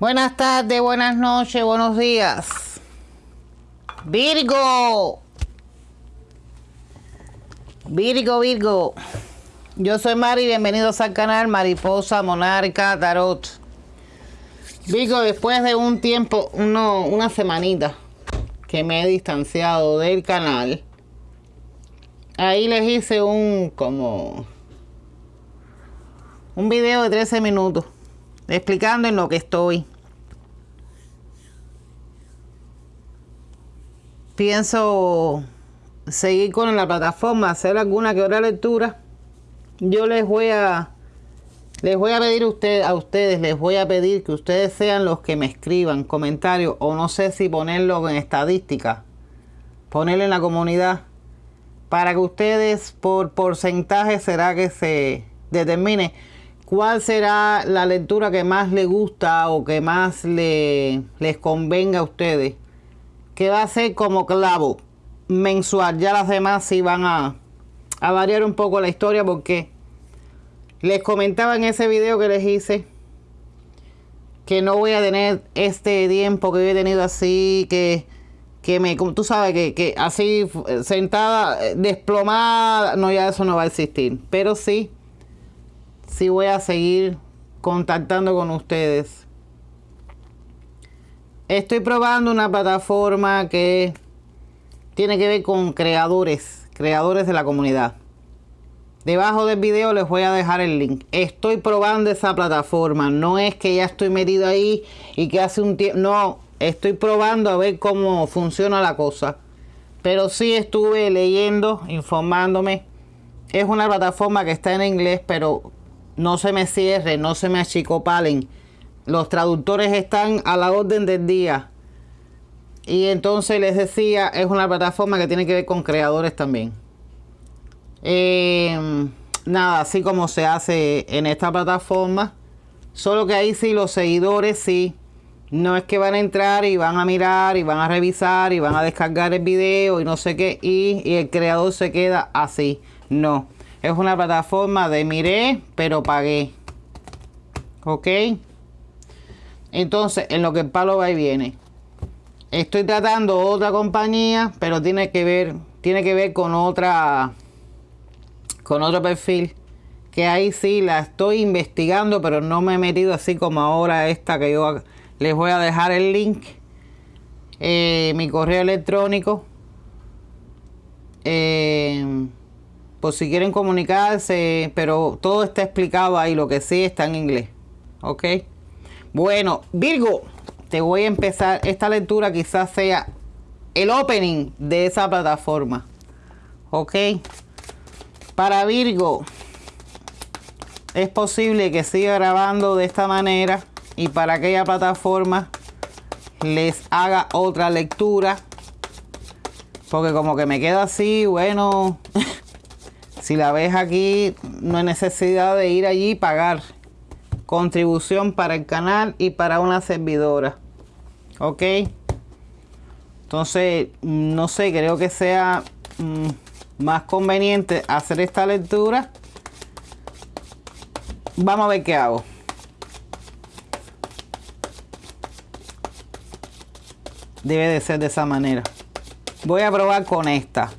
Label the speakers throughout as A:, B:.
A: Buenas tardes, buenas noches, buenos días. Virgo. Virgo, Virgo. Yo soy Mari, bienvenidos al canal Mariposa Monarca Tarot. Virgo, después de un tiempo, uno, una semanita que me he distanciado del canal, ahí les hice un como un video de 13 minutos explicando en lo que estoy. Pienso seguir con la plataforma, hacer alguna que otra lectura. Yo les voy a les voy a pedir usted, a ustedes, les voy a pedir que ustedes sean los que me escriban comentarios o no sé si ponerlo en estadística, ponerlo en la comunidad, para que ustedes por porcentaje será que se determine cuál será la lectura que más les gusta o que más le, les convenga a ustedes, que va a ser como clavo mensual. Ya las demás sí van a, variar un poco la historia porque les comentaba en ese video que les hice que no voy a tener este tiempo que he tenido así, que, que me, como tú sabes, que, que así sentada, desplomada, no, ya eso no va a existir. Pero sí, sí voy a seguir contactando con ustedes. Estoy probando una plataforma que tiene que ver con creadores, creadores de la comunidad. Debajo del video les voy a dejar el link. Estoy probando esa plataforma. No es que ya estoy metido ahí y que hace un tiempo... No, estoy probando a ver cómo funciona la cosa. Pero sí estuve leyendo, informándome. Es una plataforma que está en inglés, pero no se me cierre, no se me achicopalen. Los traductores están a la orden del día. Y entonces les decía, es una plataforma que tiene que ver con creadores también. Eh, nada, así como se hace en esta plataforma. Solo que ahí sí los seguidores sí. No es que van a entrar y van a mirar y van a revisar y van a descargar el video y no sé qué. Y el creador se queda así. No. Es una plataforma de miré, pero pagué. ¿Ok? Entonces, en lo que el palo va y viene. Estoy tratando otra compañía, pero tiene que ver, tiene que ver con otra, con otro perfil. Que ahí sí la estoy investigando, pero no me he metido así como ahora esta que yo les voy a dejar el link. Eh, mi correo electrónico. Eh, por si quieren comunicarse, pero todo está explicado ahí, lo que sí está en inglés. ¿Ok? Bueno, Virgo, te voy a empezar. Esta lectura quizás sea el opening de esa plataforma. ¿Ok? Para Virgo, es posible que siga grabando de esta manera y para aquella plataforma les haga otra lectura. Porque como que me queda así, bueno... Si la ves aquí, no hay necesidad de ir allí y pagar contribución para el canal y para una servidora. ¿Ok? Entonces, no sé, creo que sea mmm, más conveniente hacer esta lectura. Vamos a ver qué hago. Debe de ser de esa manera. Voy a probar con esta.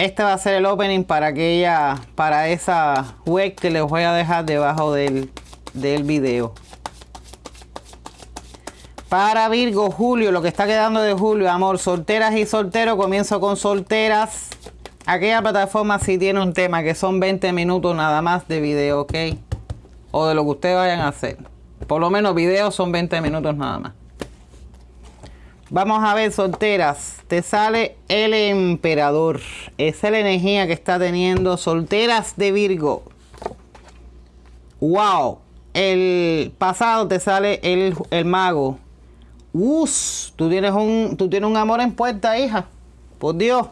A: Este va a ser el opening para aquella, para esa web que les voy a dejar debajo del, del video. Para Virgo, Julio, lo que está quedando de Julio, amor, solteras y solteros, comienzo con solteras. Aquella plataforma sí tiene un tema que son 20 minutos nada más de video, ¿ok? O de lo que ustedes vayan a hacer. Por lo menos videos son 20 minutos nada más. Vamos a ver, solteras. Te sale el emperador. Esa es la energía que está teniendo solteras de Virgo. Wow. El pasado te sale el, el mago. Us, tú tienes un tú tienes un amor en puerta, hija. Por Dios.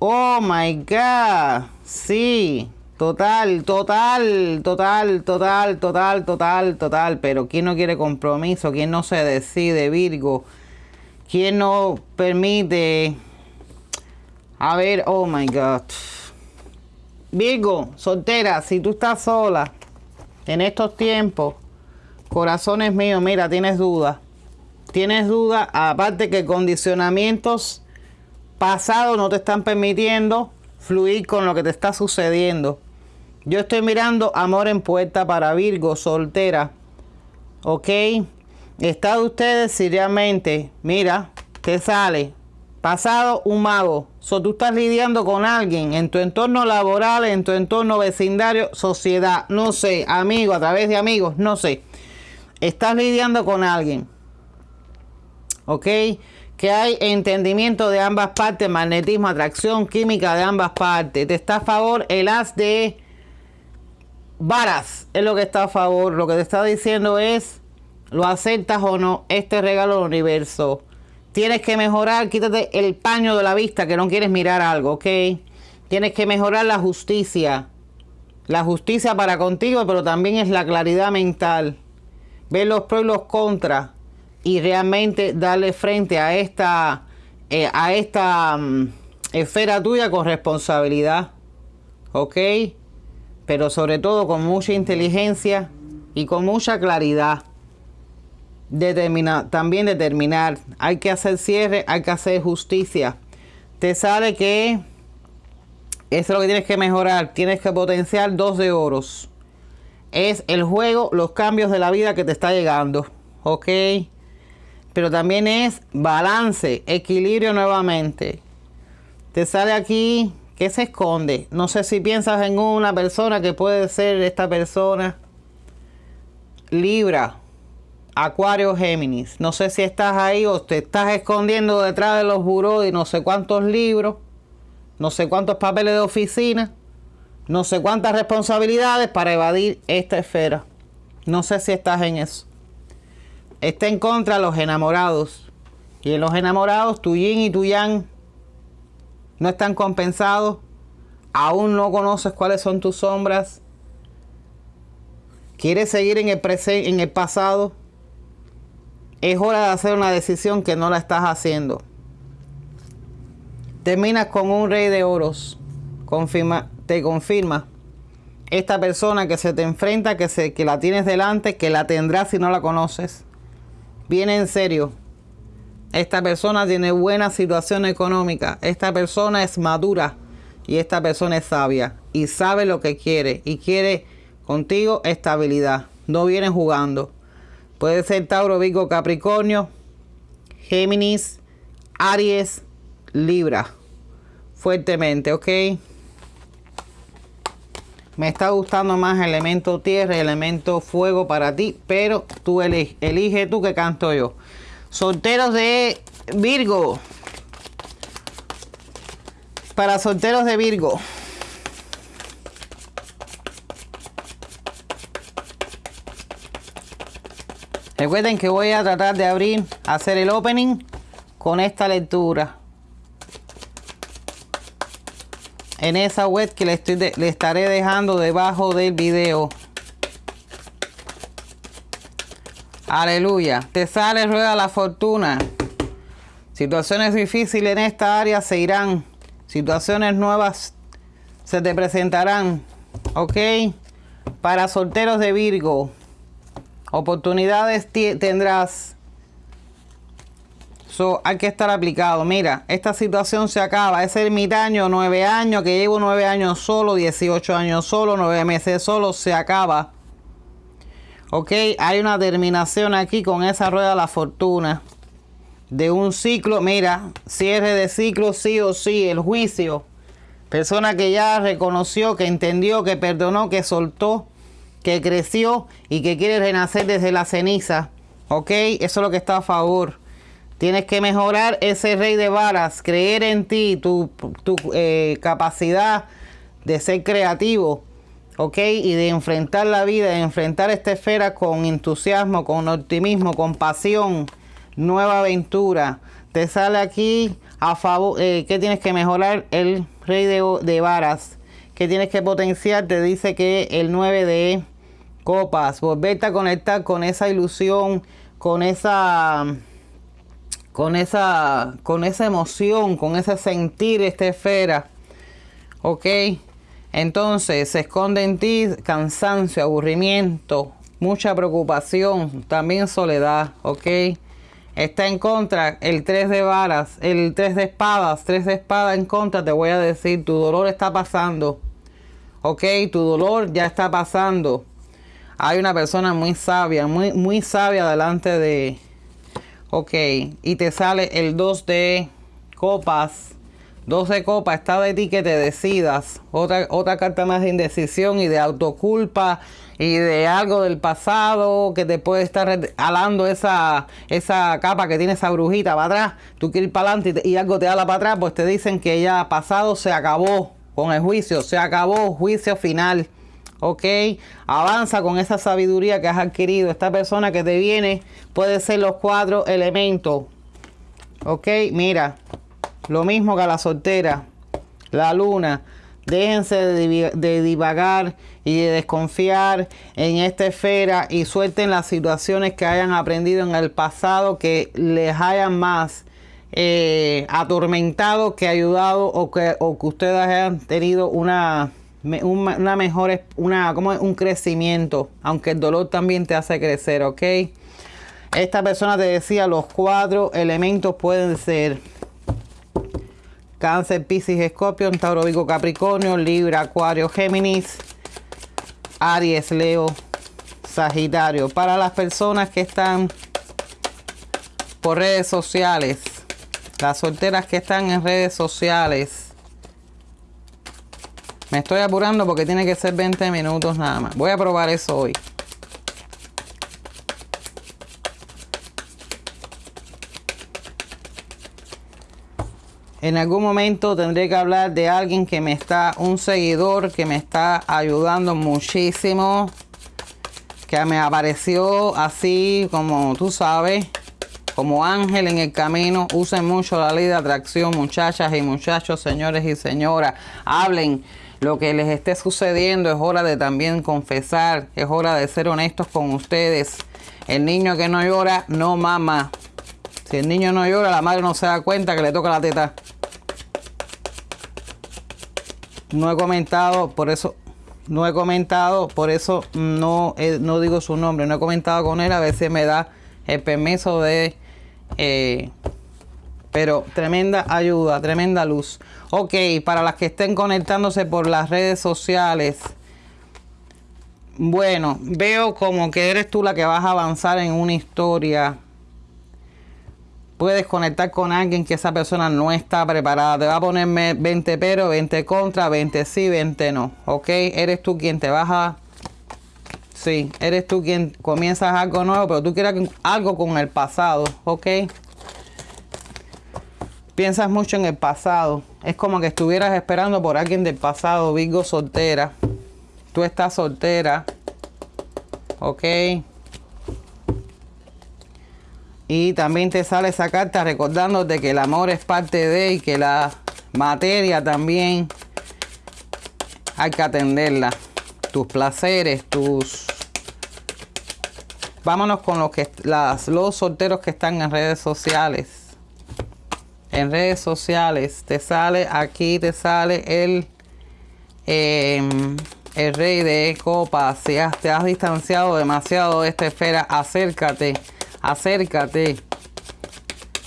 A: Oh my god. Sí. Total, total, total, total, total, total, total. Pero ¿quién no quiere compromiso? ¿Quién no se decide, Virgo? ¿Quién no permite? A ver, oh my God. Virgo, soltera, si tú estás sola en estos tiempos, Corazones míos, mira, tienes duda. Tienes duda, aparte que condicionamientos pasados no te están permitiendo fluir con lo que te está sucediendo. Yo estoy mirando amor en puerta para Virgo, soltera. ¿Ok? Está ustedes seriamente, mira, te sale pasado un mago. So, tú estás lidiando con alguien en tu entorno laboral, en tu entorno vecindario, sociedad, no sé, amigo, a través de amigos, no sé estás lidiando con alguien, ¿ok? Que hay entendimiento de ambas partes, magnetismo, atracción, química de ambas partes. Te está a favor el as de varas, es lo que está a favor. Lo que te está diciendo es, lo aceptas o no, este regalo del universo. Tienes que mejorar, quítate el paño de la vista que no quieres mirar algo, ¿ok? Tienes que mejorar la justicia. La justicia para contigo, pero también es la claridad mental ver los pros y los contras y realmente darle frente a esta, eh, a esta mm, esfera tuya con responsabilidad. ¿Ok? Pero sobre todo con mucha inteligencia y con mucha claridad. Determina, también determinar. Hay que hacer cierre, hay que hacer justicia. Te sale que eso es lo que tienes que mejorar. Tienes que potenciar dos de oros es el juego, los cambios de la vida que te está llegando. ¿Ok? Pero también es balance, equilibrio nuevamente. Te sale aquí, ¿qué se esconde? No sé si piensas en una persona que puede ser esta persona. Libra, Acuario, Géminis. No sé si estás ahí o te estás escondiendo detrás de los buró y no sé cuántos libros, no sé cuántos papeles de oficina no sé cuántas responsabilidades para evadir esta esfera. No sé si estás en eso. Está en contra de los enamorados. Y en los enamorados, tu yin y tu yang no están compensados. Aún no conoces cuáles son tus sombras. ¿Quieres seguir en el, en el pasado? Es hora de hacer una decisión que no la estás haciendo. Terminas con un rey de oros. Confirma, te confirma esta persona que se te enfrenta, que, se, que la tienes delante, que la tendrás si no la conoces. Viene en serio. Esta persona tiene buena situación económica. Esta persona es madura. Y esta persona es sabia. Y sabe lo que quiere. Y quiere contigo estabilidad. No viene jugando. Puede ser Tauro, Virgo, Capricornio, Géminis, Aries, Libra. Fuertemente, ¿ok? Me está gustando más elemento tierra y elemento fuego para ti, pero tú elige, elige tú que canto yo. Solteros de Virgo. Para solteros de Virgo. Recuerden que voy a tratar de abrir, hacer el opening con esta lectura. en esa web que le, estoy le estaré dejando debajo del video. Aleluya. Te sale rueda la fortuna. Situaciones difíciles en esta área se irán. Situaciones nuevas se te presentarán. ¿Ok? Para solteros de Virgo. Oportunidades tendrás hay que estar aplicado. Mira, esta situación se acaba. Ese ermitaño, nueve años, que llevo nueve años solo, 18 años solo, nueve meses solo, se acaba. Ok, hay una terminación aquí con esa rueda de la fortuna. De un ciclo, mira, cierre de ciclo sí o sí, el juicio. Persona que ya reconoció, que entendió, que perdonó, que soltó, que creció y que quiere renacer desde la ceniza. Ok, eso es lo que está a favor. Tienes que mejorar ese rey de varas, creer en ti, tu, eh, capacidad de ser creativo, ¿ok? Y de enfrentar la vida, de enfrentar esta esfera con entusiasmo, con optimismo, con pasión, nueva aventura. Te sale aquí a favor, eh, que tienes que mejorar el rey de, de varas, que tienes que potenciar, te dice que el 9 de copas, volverte a conectar con esa ilusión, con esa con esa, con esa emoción, con ese sentir esta esfera. ¿Ok? Entonces se esconde en ti cansancio, aburrimiento, mucha preocupación, también soledad, ¿ok? Está en contra el 3 de varas, el 3 de espadas, 3 de espadas en contra, te voy a decir, tu dolor está pasando, ¿ok? Tu dolor ya está pasando. Hay una persona muy sabia, muy, muy sabia delante de... Ok, y te sale el 2 de copas, 12 copas, está de ti que te decidas. Otra, otra carta más de indecisión y de autoculpa y de algo del pasado que te puede estar alando esa, esa capa que tiene esa brujita para atrás. Tú quieres ir para adelante y, algo te ala para atrás, pues te dicen que ya pasado se acabó con el juicio, se acabó, juicio final. ¿ok? Avanza con esa sabiduría que has adquirido. Esta persona que te viene puede ser los cuatro elementos, ¿ok? Mira, lo mismo que a la soltera, la luna. Déjense de, divagar y de desconfiar en esta esfera y suelten las situaciones que hayan aprendido en el pasado que les hayan más eh, atormentado que ayudado o que, o que ustedes hayan tenido una, una mejor, una, como un crecimiento, aunque el dolor también te hace crecer, ¿ok? Esta persona te decía, los cuatro elementos pueden ser Cáncer, Piscis, Escorpio, Tauro, Vigo, Capricornio, Libra, Acuario, Géminis, Aries, Leo, Sagitario. Para las personas que están por redes sociales, las solteras que están en redes sociales, me estoy apurando porque tiene que ser 20 minutos nada más. Voy a probar eso hoy. En algún momento tendré que hablar de alguien que me está, un seguidor que me está ayudando muchísimo. Que me apareció así como tú sabes, como ángel en el camino. Usen mucho la ley de atracción, muchachas y muchachos, señores y señoras. Hablen lo que les esté sucediendo. Es hora de también confesar. Es hora de ser honestos con ustedes. El niño que no llora, no mama. Si el niño no llora, la madre no se da cuenta que le toca la teta. No he comentado, por eso no he comentado, por eso no, no digo su nombre. No he comentado con él, a veces me da el permiso de... Eh, pero tremenda ayuda, tremenda luz. Ok, para las que estén conectándose por las redes sociales. Bueno, veo como que eres tú la que vas a avanzar en una historia puedes conectar con alguien que esa persona no está preparada. Te va a ponerme 20 pero, 20 contra, 20 sí, 20 no. ¿Ok? Eres tú quien te vas a... Sí, eres tú quien comienzas algo nuevo, pero tú quieres algo con el pasado. ¿Ok? Piensas mucho en el pasado. Es como que estuvieras esperando por alguien del pasado. Virgo soltera. Tú estás soltera. ¿Ok? Y también te sale esa carta recordándote que el amor es parte de y que la materia también hay que atenderla. Tus placeres, tus... Vámonos con los, que, las, los solteros que están en redes sociales. En redes sociales te sale, aquí te sale el, em, el rey de copas. Si te has distanciado demasiado de esta esfera, acércate acércate.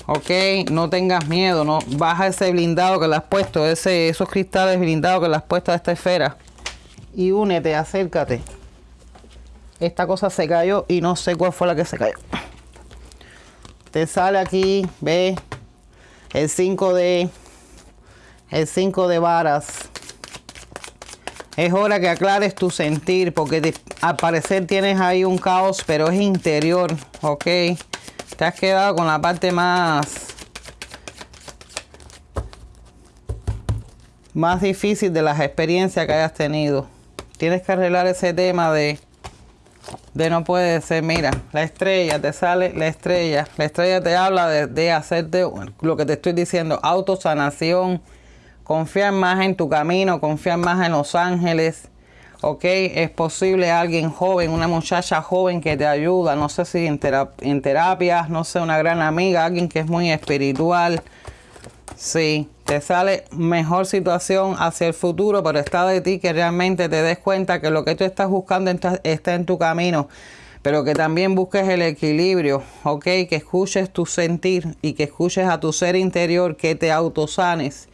A: Ok, no tengas miedo, no baja ese blindado que le has puesto, ese, esos cristales blindados que le has puesto a esta esfera. Y únete, acércate. Esta cosa se cayó y no sé cuál fue la que se cayó. Te sale aquí, ve, el 5 de, el 5 de varas. Es hora que aclares tu sentir porque al parecer tienes ahí un caos, pero es interior, ¿ok? Te has quedado con la parte más... Más difícil de las experiencias que hayas tenido. Tienes que arreglar ese tema de... De no puede ser, mira, la estrella, te sale la estrella. La estrella te habla de, de hacerte lo que te estoy diciendo, autosanación Confiar más en tu camino, confiar más en los ángeles. ¿Ok? Es posible alguien joven, una muchacha joven que te ayuda, no sé si en, en terapias, no sé, una gran amiga, alguien que es muy espiritual. Sí, te sale mejor situación hacia el futuro, pero está de ti que realmente te des cuenta que lo que tú estás buscando está en tu camino. pero que también busques el equilibrio, ¿ok? Que escuches tu sentir y que escuches a tu ser interior, que te autosanes,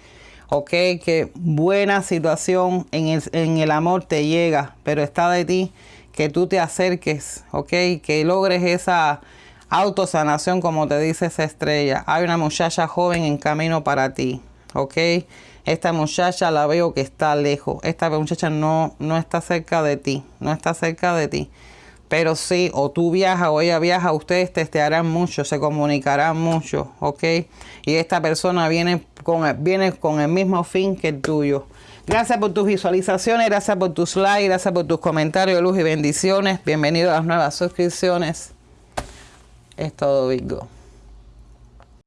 A: ¿ok? Que buena situación en el, en el amor te llega, pero está de ti que tú te acerques, ¿ok? Que logres esa autosanación como te dice esa estrella. Hay una muchacha joven en camino para ti, ¿ok? Esta muchacha la veo que está lejos. Esta muchacha no, no está cerca de ti, no está cerca de ti. Pero sí, o tú viajas o ella viaja, ustedes testearán mucho, se comunicarán mucho, ¿ok? Y esta persona viene con, viene con el mismo fin que el tuyo. Gracias por tus visualizaciones, gracias por tus likes, gracias por tus comentarios luz y bendiciones. Bienvenido a las nuevas suscripciones. Es todo, Virgo.